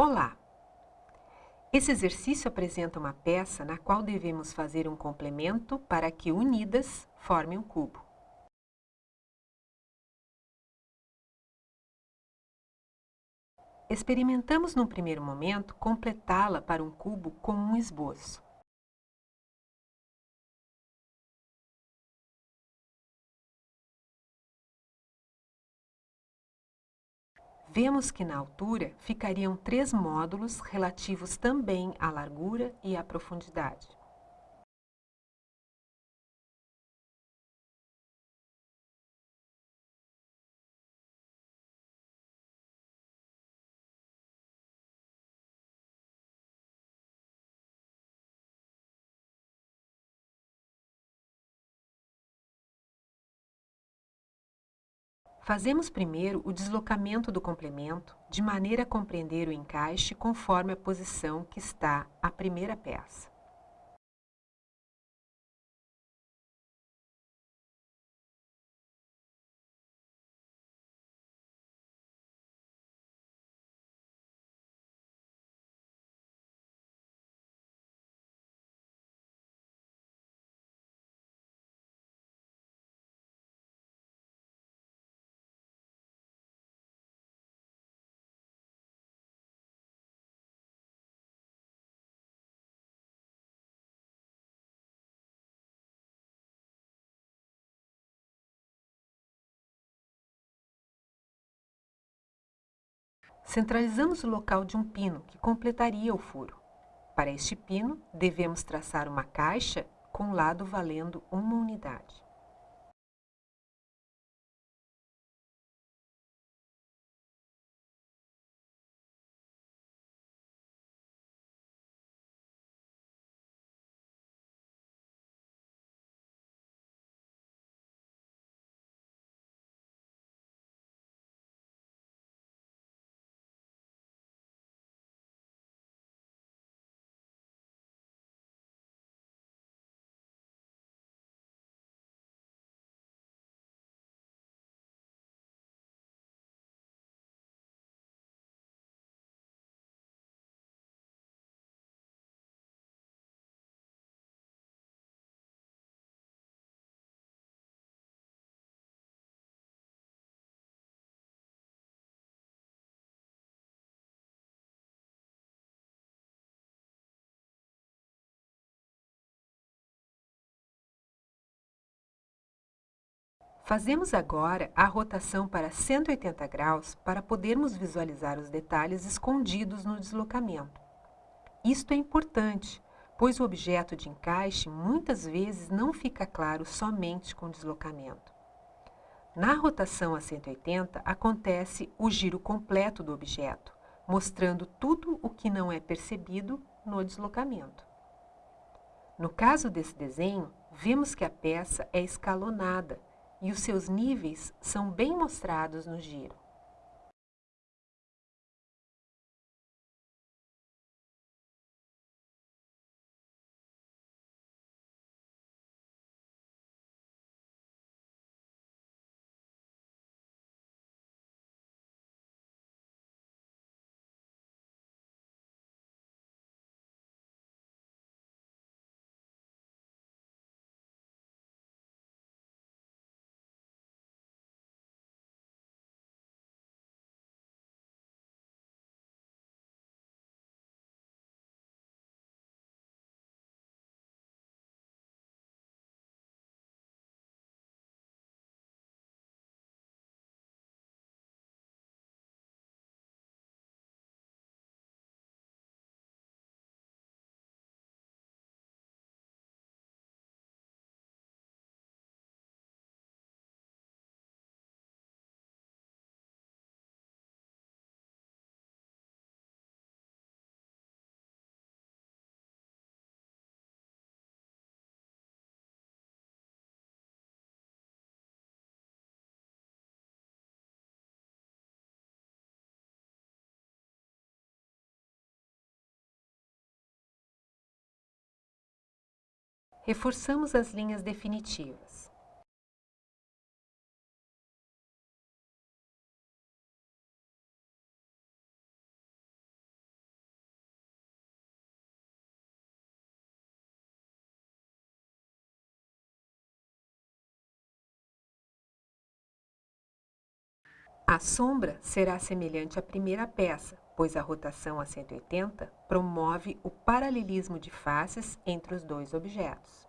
Olá! Esse exercício apresenta uma peça na qual devemos fazer um complemento para que unidas formem um cubo. Experimentamos num primeiro momento completá-la para um cubo com um esboço. Vemos que na altura ficariam três módulos relativos também à largura e à profundidade. Fazemos primeiro o deslocamento do complemento, de maneira a compreender o encaixe conforme a posição que está a primeira peça. Centralizamos o local de um pino que completaria o furo. Para este pino, devemos traçar uma caixa com lado valendo uma unidade. Fazemos agora a rotação para 180 graus para podermos visualizar os detalhes escondidos no deslocamento. Isto é importante, pois o objeto de encaixe muitas vezes não fica claro somente com o deslocamento. Na rotação a 180 acontece o giro completo do objeto, mostrando tudo o que não é percebido no deslocamento. No caso desse desenho, vemos que a peça é escalonada, e os seus níveis são bem mostrados no giro. reforçamos as linhas definitivas. A sombra será semelhante à primeira peça, pois a rotação a 180 promove o paralelismo de faces entre os dois objetos.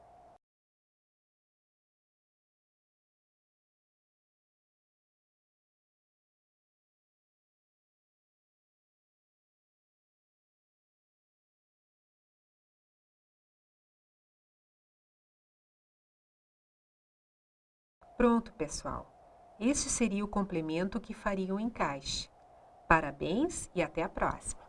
Pronto, pessoal! Este seria o complemento que faria o encaixe. Parabéns e até a próxima!